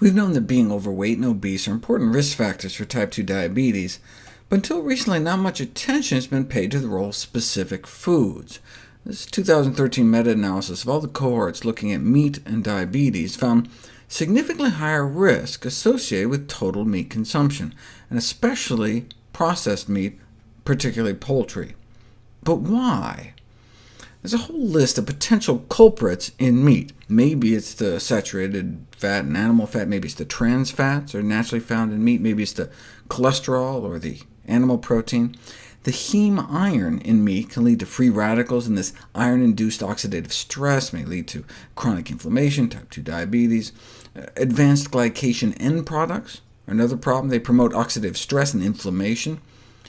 We've known that being overweight and obese are important risk factors for type 2 diabetes, but until recently not much attention has been paid to the role of specific foods. This 2013 meta-analysis of all the cohorts looking at meat and diabetes found significantly higher risk associated with total meat consumption, and especially processed meat, particularly poultry. But why? There's a whole list of potential culprits in meat. Maybe it's the saturated fat and animal fat, maybe it's the trans fats are naturally found in meat, maybe it's the cholesterol or the animal protein. The heme iron in meat can lead to free radicals, and this iron-induced oxidative stress may lead to chronic inflammation, type 2 diabetes. Uh, advanced glycation end products are another problem. They promote oxidative stress and inflammation.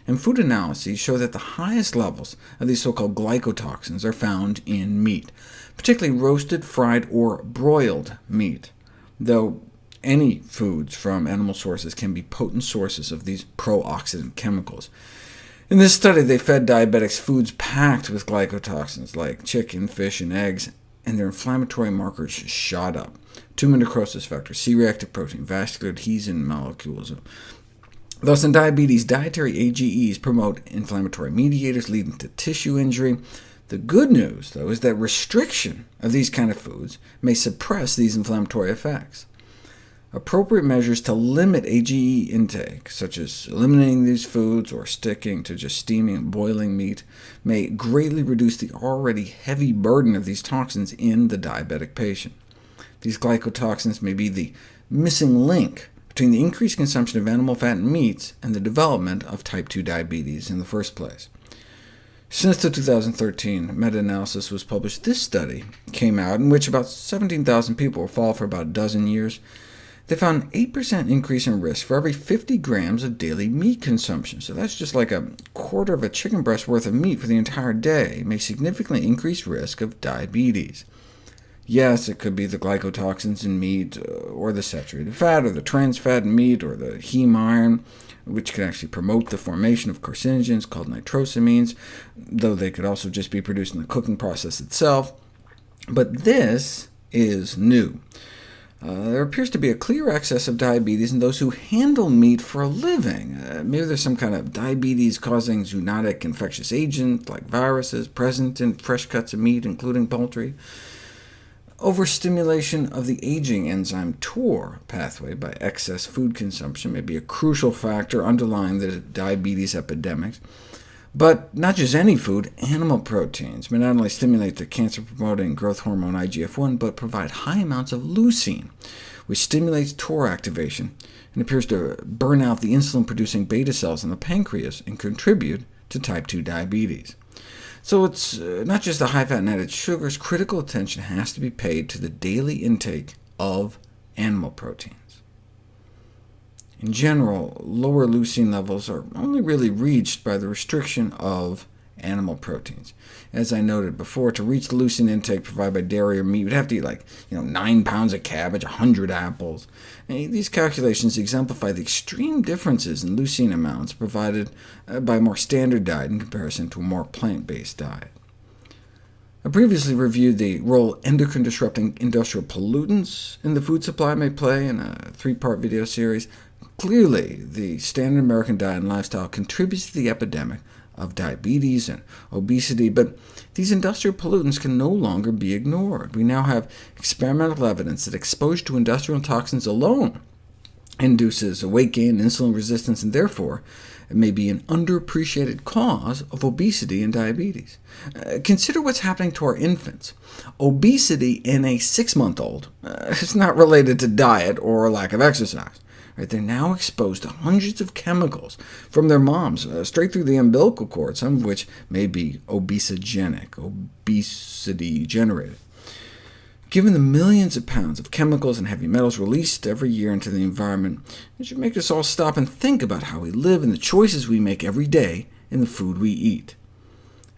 And food analyses show that the highest levels of these so-called glycotoxins are found in meat, particularly roasted, fried, or broiled meat, though any foods from animal sources can be potent sources of these pro-oxidant chemicals. In this study, they fed diabetics foods packed with glycotoxins, like chicken, fish, and eggs, and their inflammatory markers shot up. Tumor necrosis factor, C-reactive protein, vascular adhesion molecules, Thus, in diabetes, dietary AGEs promote inflammatory mediators, leading to tissue injury. The good news, though, is that restriction of these kind of foods may suppress these inflammatory effects. Appropriate measures to limit AGE intake, such as eliminating these foods or sticking to just steaming and boiling meat, may greatly reduce the already heavy burden of these toxins in the diabetic patient. These glycotoxins may be the missing link between the increased consumption of animal fat and meats and the development of type 2 diabetes in the first place. Since the 2013 meta-analysis was published, this study came out in which about 17,000 people were followed for about a dozen years. They found an 8% increase in risk for every 50 grams of daily meat consumption, so that's just like a quarter of a chicken breast worth of meat for the entire day, may significantly increase risk of diabetes. Yes, it could be the glycotoxins in meat, uh, or the saturated fat, or the trans fat in meat, or the heme iron, which can actually promote the formation of carcinogens called nitrosamines, though they could also just be produced in the cooking process itself. But this is new. Uh, there appears to be a clear excess of diabetes in those who handle meat for a living. Uh, maybe there's some kind of diabetes-causing zoonotic infectious agent, like viruses, present in fresh cuts of meat, including poultry. Overstimulation of the aging enzyme TOR pathway by excess food consumption may be a crucial factor underlying the diabetes epidemic. But not just any food, animal proteins may not only stimulate the cancer-promoting growth hormone IGF-1, but provide high amounts of leucine, which stimulates TOR activation and appears to burn out the insulin-producing beta cells in the pancreas and contribute to type 2 diabetes. So it's uh, not just the high-fat and added sugars. Critical attention has to be paid to the daily intake of animal proteins. In general, lower leucine levels are only really reached by the restriction of animal proteins. As I noted before, to reach the leucine intake provided by dairy or meat, you'd have to eat like you know, 9 pounds of cabbage, 100 apples. And these calculations exemplify the extreme differences in leucine amounts provided uh, by a more standard diet in comparison to a more plant-based diet. I previously reviewed the role endocrine-disrupting industrial pollutants in the food supply may play in a three-part video series. Clearly, the standard American diet and lifestyle contributes to the epidemic of diabetes and obesity, but these industrial pollutants can no longer be ignored. We now have experimental evidence that exposure to industrial toxins alone induces weight gain, insulin resistance, and therefore it may be an underappreciated cause of obesity and diabetes. Uh, consider what's happening to our infants. Obesity in a six-month-old uh, is not related to diet or lack of exercise. Right? They're now exposed to hundreds of chemicals from their moms, uh, straight through the umbilical cord, some of which may be obesogenic, obesity-generated. Given the millions of pounds of chemicals and heavy metals released every year into the environment, it should make us all stop and think about how we live and the choices we make every day in the food we eat.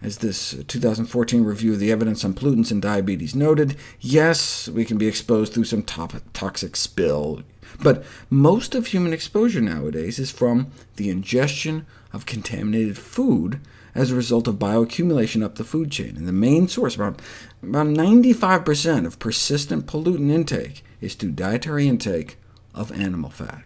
As this 2014 review of the evidence on pollutants and diabetes noted, yes, we can be exposed through some toxic spill, but most of human exposure nowadays is from the ingestion of contaminated food as a result of bioaccumulation up the food chain. And the main source, about, about 95% of persistent pollutant intake, is through dietary intake of animal fat.